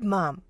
Good, Mom.